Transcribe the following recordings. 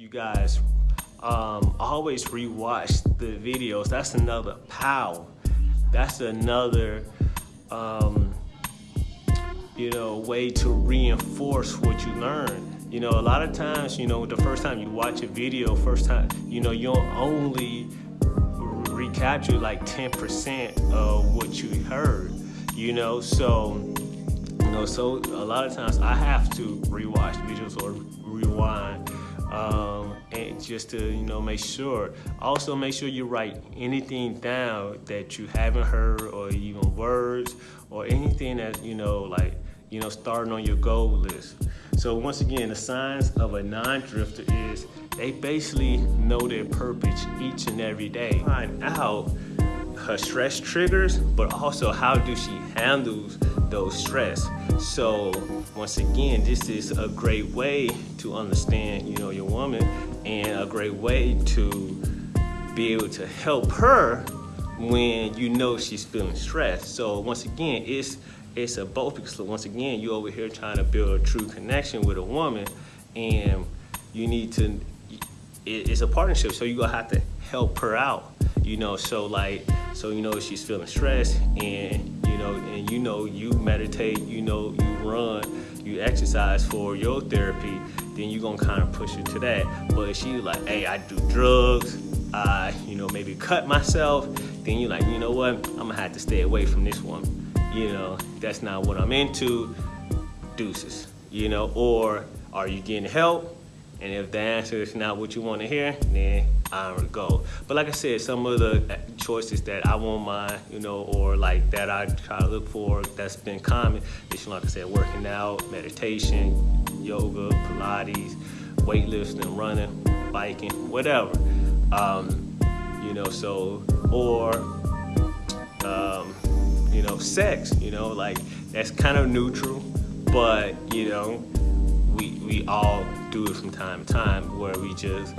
you guys um, always rewatch the videos. That's another power. That's another, um, you know, way to reinforce what you learn. You know, a lot of times, you know, the first time you watch a video, first time, you know, you'll only recapture like 10% of what you heard, you know, so, you know, so a lot of times I have to rewatch videos or rewind um, and just to you know make sure. Also make sure you write anything down that you haven't heard or even words or anything that you know like you know starting on your goal list. So once again the signs of a non-drifter is they basically know their purpose each and every day. Find out her stress triggers but also how do she handles those stress? So once again this is a great way to understand you know your woman and a great way to be able to help her when you know she's feeling stressed. So once again it's it's a both because once again you're over here trying to build a true connection with a woman and you need to it's a partnership so you're gonna have to help her out you know so like so you know she's feeling stressed and you know and you know you meditate you know you run you exercise for your therapy then you're gonna kind of push her to that. But if she like hey i do drugs i you know maybe cut myself then you're like you know what? I'm gonna have to stay away from this one you know? That's not what i'm into deuces you know? Or are you getting help and if the answer is not what you want to hear, then I don't go. But like I said, some of the choices that I won't mind, you know, or like that I try to look for that's been common is, like I said, working out, meditation, yoga, Pilates, weightlifting, running, biking, whatever. Um, you know, so, or, um, you know, sex, you know, like that's kind of neutral, but, you know, time to time where we just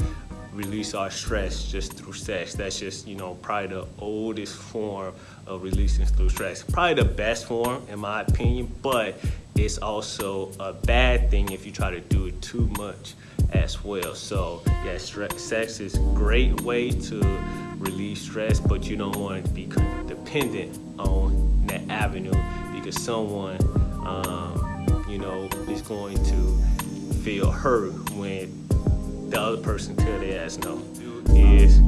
release our stress just through sex. That's just, you know, probably the oldest form of releasing through stress. Probably the best form in my opinion, but it's also a bad thing if you try to do it too much as well. So yeah, stress, sex is great way to release stress, but you don't want to be dependent on that avenue because someone, um, you know, is going to feel hurt when the other person tell their ass no is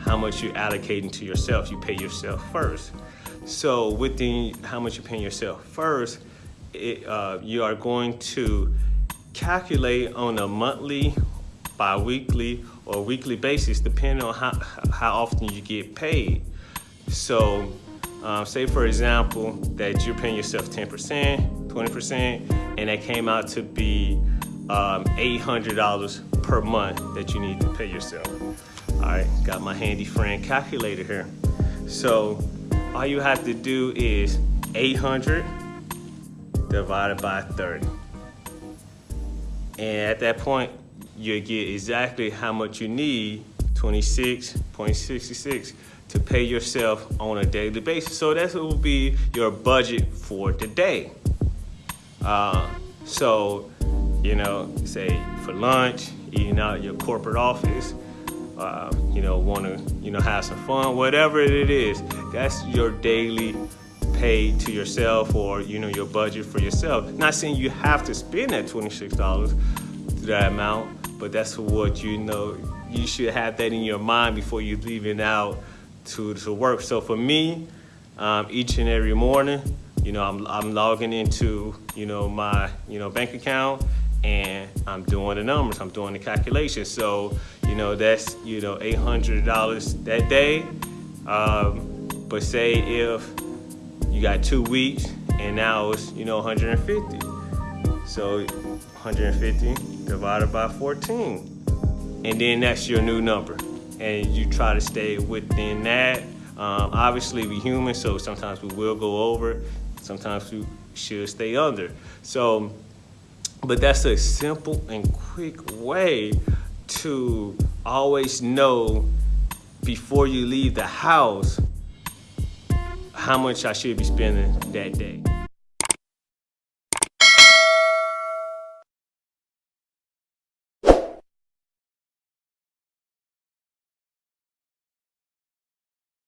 how much you're allocating to yourself. You pay yourself first. So within how much you're paying yourself first, it, uh, you are going to calculate on a monthly, bi-weekly, or weekly basis, depending on how, how often you get paid. So um, say for example, that you're paying yourself 10%, 20%, and that came out to be um, $800 per month that you need to pay yourself. All right, got my handy friend calculator here. So all you have to do is 800 divided by 30. And at that point, you get exactly how much you need, 26.66, to pay yourself on a daily basis. So that will be your budget for today. Uh, so you know, say for lunch, eating out your corporate office, uh, you know, want to, you know, have some fun, whatever it is, that's your daily pay to yourself or, you know, your budget for yourself. Not saying you have to spend that $26 to that amount, but that's what you know, you should have that in your mind before you leaving out to, to work. So for me, um, each and every morning, you know, I'm, I'm logging into, you know, my, you know, bank account and I'm doing the numbers, I'm doing the calculations. So, you know, that's, you know, $800 that day. Um, but say if you got two weeks and now it's, you know, 150. So 150 divided by 14. And then that's your new number. And you try to stay within that. Um, obviously, we human, so sometimes we will go over. Sometimes we should stay under. So but that's a simple and quick way to always know before you leave the house how much I should be spending that day.